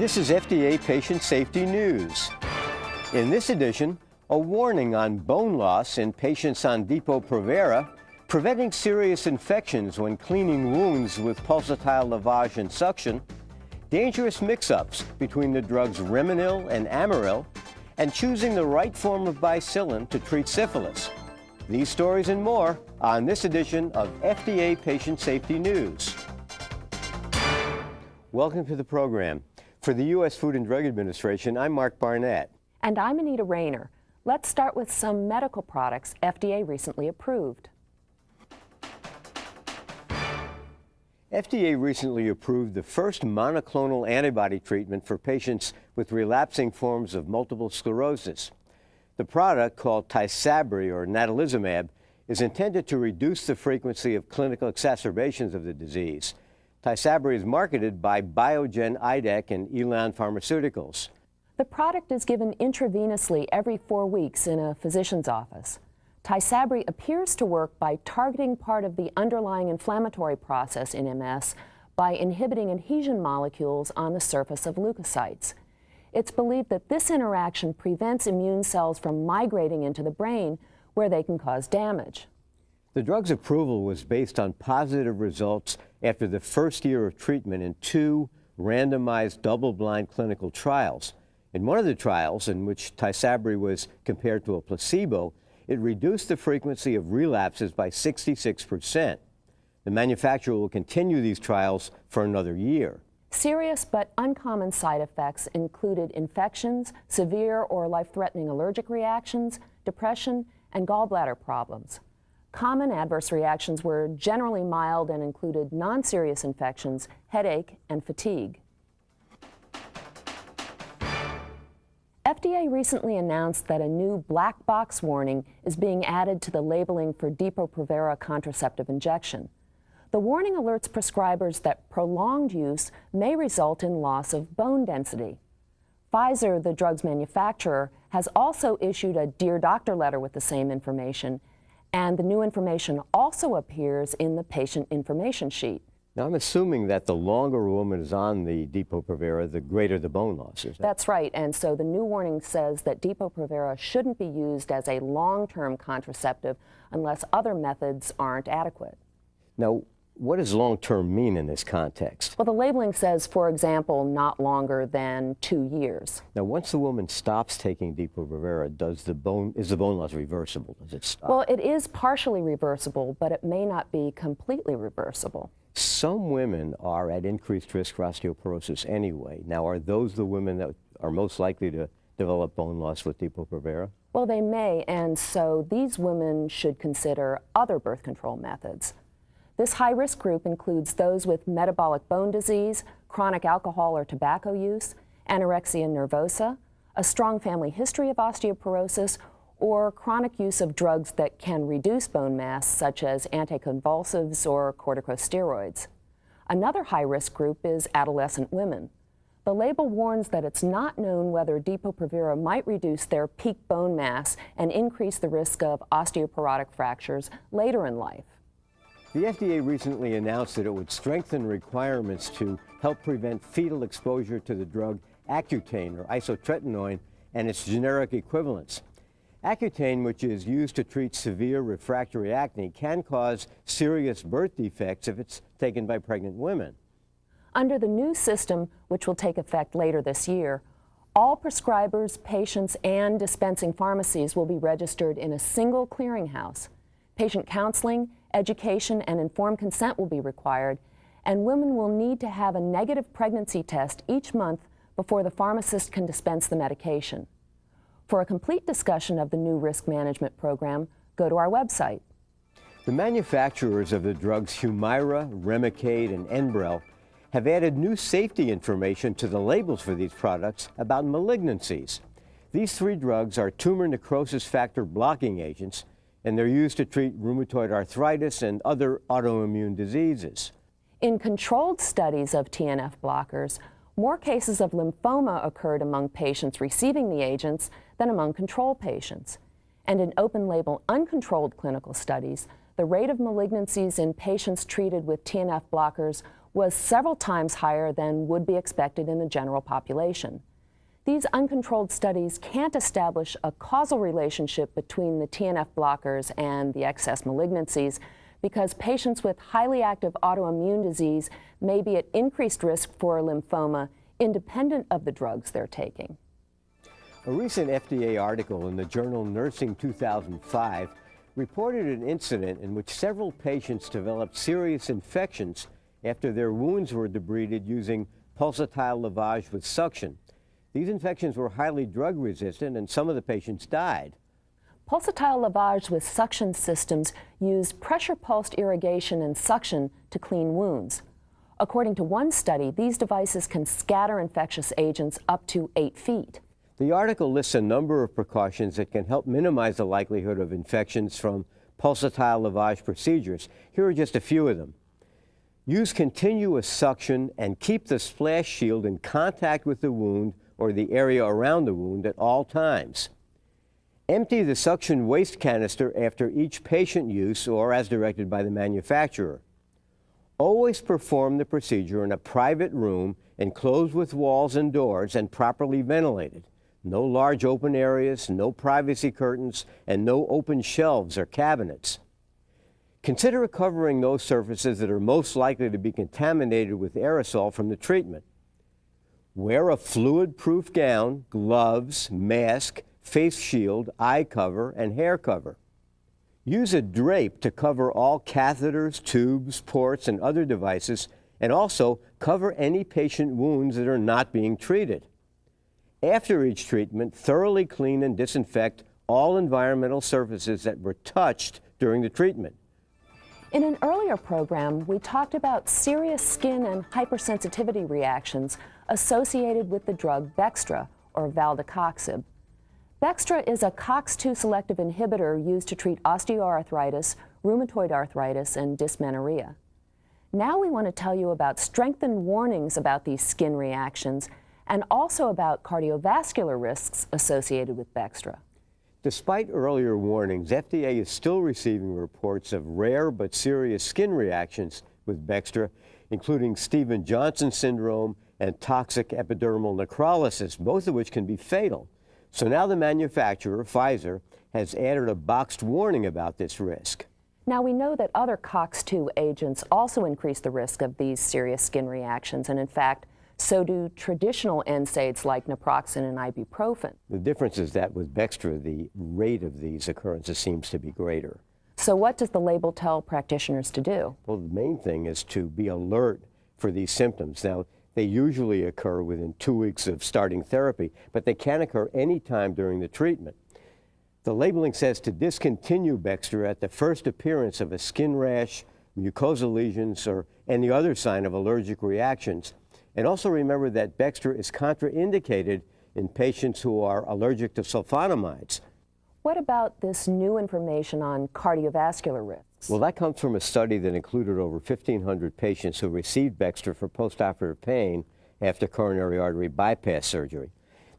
This is FDA Patient Safety News. In this edition, a warning on bone loss in patients on Depo-Provera, preventing serious infections when cleaning wounds with pulsatile lavage and suction, dangerous mix-ups between the drugs Reminyl and Amaryl, and choosing the right form of bicillin to treat syphilis. These stories and more on this edition of FDA Patient Safety News. Welcome to the program. For the U.S. Food and Drug Administration, I'm Mark Barnett. And I'm Anita Rayner. Let's start with some medical products FDA recently approved. FDA recently approved the first monoclonal antibody treatment for patients with relapsing forms of multiple sclerosis. The product, called Tysabri or natalizumab, is intended to reduce the frequency of clinical exacerbations of the disease. Tysabri is marketed by Biogen Idec and Elan Pharmaceuticals. The product is given intravenously every four weeks in a physician's office. Tysabri appears to work by targeting part of the underlying inflammatory process in MS by inhibiting adhesion molecules on the surface of leukocytes. It's believed that this interaction prevents immune cells from migrating into the brain where they can cause damage. The drug's approval was based on positive results after the first year of treatment in two randomized double-blind clinical trials. In one of the trials, in which Tysabri was compared to a placebo, it reduced the frequency of relapses by 66 percent. The manufacturer will continue these trials for another year. Serious but uncommon side effects included infections, severe or life-threatening allergic reactions, depression, and gallbladder problems. Common adverse reactions were generally mild and included non-serious infections, headache, and fatigue. FDA recently announced that a new black box warning is being added to the labeling for Depo-Provera contraceptive injection. The warning alerts prescribers that prolonged use may result in loss of bone density. Pfizer, the drug's manufacturer, has also issued a Dear Doctor letter with the same information and the new information also appears in the patient information sheet. Now, I'm assuming that the longer a woman is on the Depo-Provera, the greater the bone loss, is that? That's right, and so the new warning says that Depo-Provera shouldn't be used as a long-term contraceptive unless other methods aren't adequate. Now, what does long-term mean in this context? Well, the labeling says, for example, not longer than two years. Now, once the woman stops taking Depo-Provera, does the bone is the bone loss reversible? Does it stop? Well, it is partially reversible, but it may not be completely reversible. Some women are at increased risk for osteoporosis anyway. Now, are those the women that are most likely to develop bone loss with Depo-Provera? Well, they may, and so these women should consider other birth control methods. This high-risk group includes those with metabolic bone disease, chronic alcohol or tobacco use, anorexia nervosa, a strong family history of osteoporosis, or chronic use of drugs that can reduce bone mass, such as anticonvulsives or corticosteroids. Another high-risk group is adolescent women. The label warns that it's not known whether Depo-Provera might reduce their peak bone mass and increase the risk of osteoporotic fractures later in life. The FDA recently announced that it would strengthen requirements to help prevent fetal exposure to the drug Accutane or isotretinoin and its generic equivalents. Accutane, which is used to treat severe refractory acne, can cause serious birth defects if it's taken by pregnant women. Under the new system, which will take effect later this year, all prescribers, patients, and dispensing pharmacies will be registered in a single clearinghouse. Patient counseling education, and informed consent will be required, and women will need to have a negative pregnancy test each month before the pharmacist can dispense the medication. For a complete discussion of the new risk management program, go to our website. The manufacturers of the drugs Humira, Remicade, and Enbrel have added new safety information to the labels for these products about malignancies. These three drugs are tumor necrosis factor blocking agents and they're used to treat rheumatoid arthritis and other autoimmune diseases. In controlled studies of TNF blockers, more cases of lymphoma occurred among patients receiving the agents than among control patients. And in open-label uncontrolled clinical studies, the rate of malignancies in patients treated with TNF blockers was several times higher than would be expected in the general population. These uncontrolled studies can't establish a causal relationship between the TNF blockers and the excess malignancies because patients with highly active autoimmune disease may be at increased risk for lymphoma independent of the drugs they're taking. A recent FDA article in the journal Nursing 2005 reported an incident in which several patients developed serious infections after their wounds were debrided using pulsatile lavage with suction. These infections were highly drug resistant and some of the patients died. Pulsatile lavage with suction systems use pressure pulsed irrigation and suction to clean wounds. According to one study, these devices can scatter infectious agents up to eight feet. The article lists a number of precautions that can help minimize the likelihood of infections from pulsatile lavage procedures. Here are just a few of them. Use continuous suction and keep the splash shield in contact with the wound or the area around the wound at all times. Empty the suction waste canister after each patient use or as directed by the manufacturer. Always perform the procedure in a private room enclosed with walls and doors and properly ventilated. No large open areas, no privacy curtains, and no open shelves or cabinets. Consider covering those surfaces that are most likely to be contaminated with aerosol from the treatment. Wear a fluid-proof gown, gloves, mask, face shield, eye cover, and hair cover. Use a drape to cover all catheters, tubes, ports, and other devices, and also cover any patient wounds that are not being treated. After each treatment, thoroughly clean and disinfect all environmental surfaces that were touched during the treatment. In an earlier program, we talked about serious skin and hypersensitivity reactions associated with the drug Bextra, or valdecoxib. Bextra is a COX-2 selective inhibitor used to treat osteoarthritis, rheumatoid arthritis, and dysmenorrhea. Now we want to tell you about strengthened warnings about these skin reactions and also about cardiovascular risks associated with Bextra. Despite earlier warnings, FDA is still receiving reports of rare but serious skin reactions with Bextra, including Stevens-Johnson syndrome and toxic epidermal necrolysis, both of which can be fatal. So now the manufacturer, Pfizer, has added a boxed warning about this risk. Now we know that other COX-2 agents also increase the risk of these serious skin reactions, and in fact, so do traditional NSAIDs like naproxen and ibuprofen. The difference is that with Bextra, the rate of these occurrences seems to be greater. So what does the label tell practitioners to do? Well, the main thing is to be alert for these symptoms. Now, they usually occur within two weeks of starting therapy, but they can occur anytime during the treatment. The labeling says to discontinue Bextra at the first appearance of a skin rash, mucosal lesions, or any other sign of allergic reactions and also remember that Bextra is contraindicated in patients who are allergic to sulfonamides. What about this new information on cardiovascular risks? Well, that comes from a study that included over 1,500 patients who received Bextra for postoperative pain after coronary artery bypass surgery.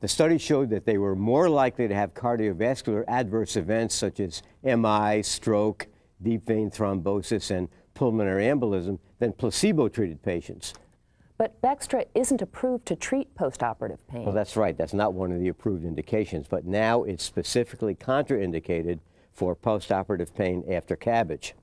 The study showed that they were more likely to have cardiovascular adverse events such as MI, stroke, deep vein thrombosis, and pulmonary embolism than placebo-treated patients. But Bextra isn't approved to treat postoperative pain. Well, that's right. That's not one of the approved indications. But now it's specifically contraindicated for postoperative pain after CABG.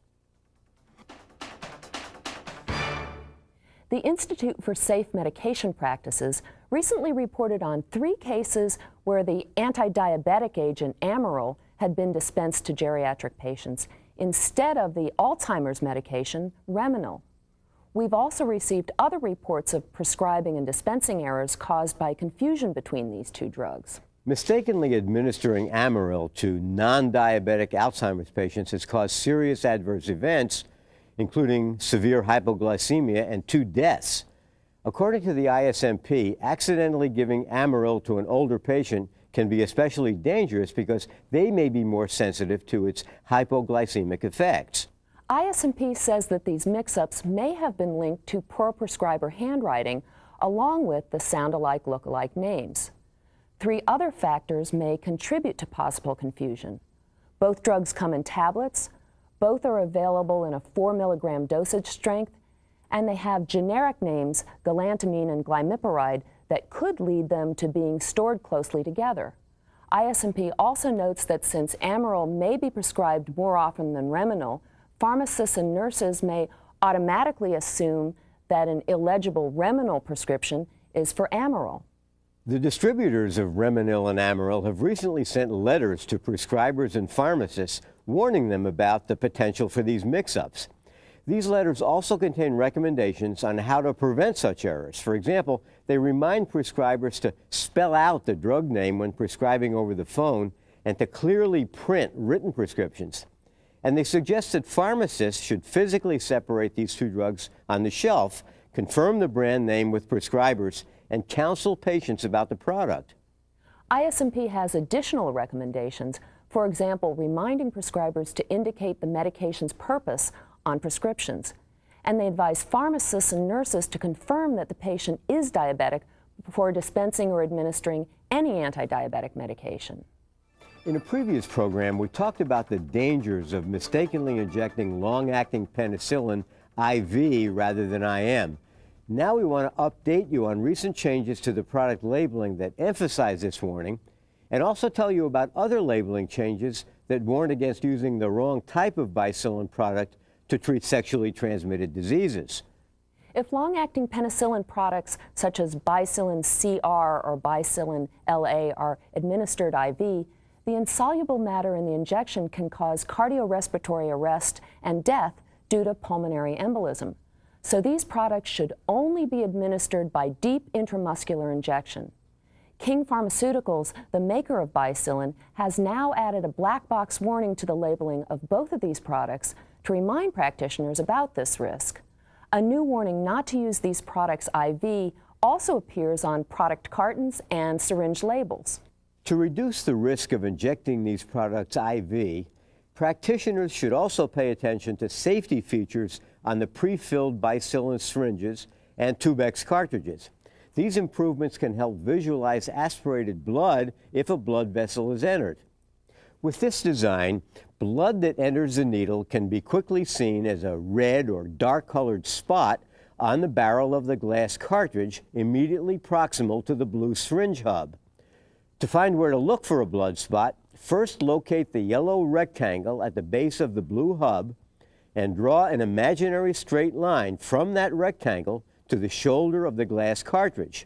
The Institute for Safe Medication Practices recently reported on three cases where the anti-diabetic agent Amaryl had been dispensed to geriatric patients instead of the Alzheimer's medication Reminyl. We've also received other reports of prescribing and dispensing errors caused by confusion between these two drugs. Mistakenly administering Amaryl to non-diabetic Alzheimer's patients has caused serious adverse events, including severe hypoglycemia and two deaths. According to the ISMP, accidentally giving Amaryl to an older patient can be especially dangerous because they may be more sensitive to its hypoglycemic effects. ISMP says that these mix-ups may have been linked to poor prescriber handwriting, along with the sound-alike, look-alike names. Three other factors may contribute to possible confusion. Both drugs come in tablets, both are available in a 4 milligram dosage strength, and they have generic names, galantamine and glimepiride, that could lead them to being stored closely together. ISMP also notes that since Amaryl may be prescribed more often than Reminyl, pharmacists and nurses may automatically assume that an illegible Reminyl prescription is for Amaryl. The distributors of Reminyl and Amaryl have recently sent letters to prescribers and pharmacists warning them about the potential for these mix-ups. These letters also contain recommendations on how to prevent such errors. For example, they remind prescribers to spell out the drug name when prescribing over the phone and to clearly print written prescriptions. And they suggest that pharmacists should physically separate these two drugs on the shelf, confirm the brand name with prescribers, and counsel patients about the product. ISMP has additional recommendations, for example, reminding prescribers to indicate the medication's purpose on prescriptions. And they advise pharmacists and nurses to confirm that the patient is diabetic before dispensing or administering any anti-diabetic medication. In a previous program, we talked about the dangers of mistakenly injecting long-acting penicillin IV rather than IM. Now we want to update you on recent changes to the product labeling that emphasize this warning and also tell you about other labeling changes that warn against using the wrong type of bicillin product to treat sexually transmitted diseases. If long-acting penicillin products such as Bicillin CR or Bicillin LA are administered IV, the insoluble matter in the injection can cause cardiorespiratory arrest and death due to pulmonary embolism. So these products should only be administered by deep intramuscular injection. King Pharmaceuticals, the maker of Bicillin, has now added a black box warning to the labeling of both of these products to remind practitioners about this risk. A new warning not to use these products IV also appears on product cartons and syringe labels. To reduce the risk of injecting these products IV, practitioners should also pay attention to safety features on the pre-filled bicillin syringes and Tubex cartridges. These improvements can help visualize aspirated blood if a blood vessel is entered. With this design, blood that enters the needle can be quickly seen as a red or dark colored spot on the barrel of the glass cartridge immediately proximal to the blue syringe hub. To find where to look for a blood spot, first locate the yellow rectangle at the base of the blue hub and draw an imaginary straight line from that rectangle to the shoulder of the glass cartridge.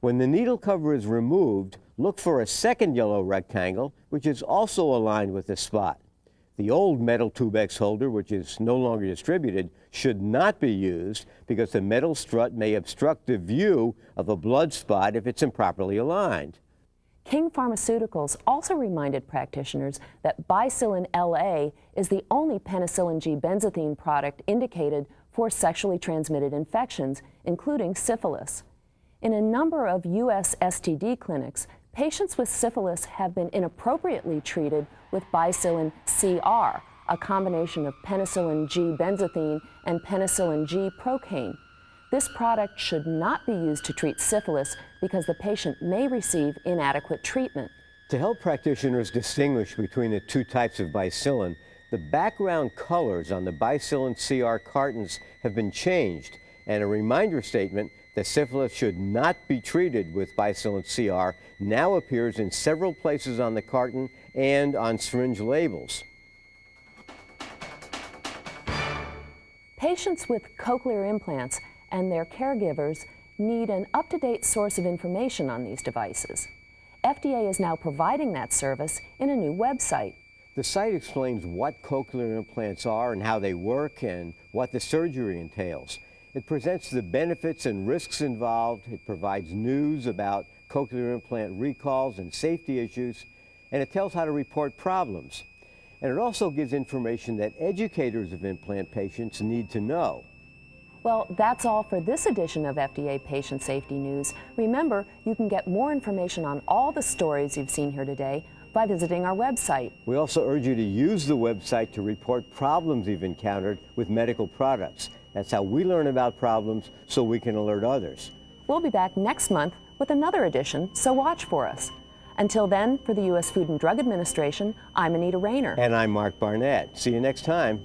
When the needle cover is removed, look for a second yellow rectangle, which is also aligned with the spot. The old metal Tubex holder, which is no longer distributed, should not be used because the metal strut may obstruct the view of a blood spot if it's improperly aligned. King Pharmaceuticals also reminded practitioners that Bicillin LA is the only penicillin G benzathine product indicated for sexually transmitted infections, including syphilis. In a number of U.S. STD clinics, patients with syphilis have been inappropriately treated with Bicillin CR, a combination of penicillin G benzathine and penicillin G procaine. This product should not be used to treat syphilis because the patient may receive inadequate treatment. To help practitioners distinguish between the two types of bicillin, the background colors on the Bicillin CR cartons have been changed and a reminder statement that syphilis should not be treated with Bicillin CR now appears in several places on the carton and on syringe labels. Patients with cochlear implants and their caregivers need an up-to-date source of information on these devices. FDA is now providing that service in a new website. The site explains what cochlear implants are and how they work and what the surgery entails. It presents the benefits and risks involved. It provides news about cochlear implant recalls and safety issues, and it tells how to report problems. And it also gives information that educators of implant patients need to know. Well, that's all for this edition of FDA Patient Safety News. Remember, you can get more information on all the stories you've seen here today by visiting our website. We also urge you to use the website to report problems you've encountered with medical products. That's how we learn about problems so we can alert others. We'll be back next month with another edition, so watch for us. Until then, for the U.S. Food and Drug Administration, I'm Anita Rayner. And I'm Mark Barnett. See you next time.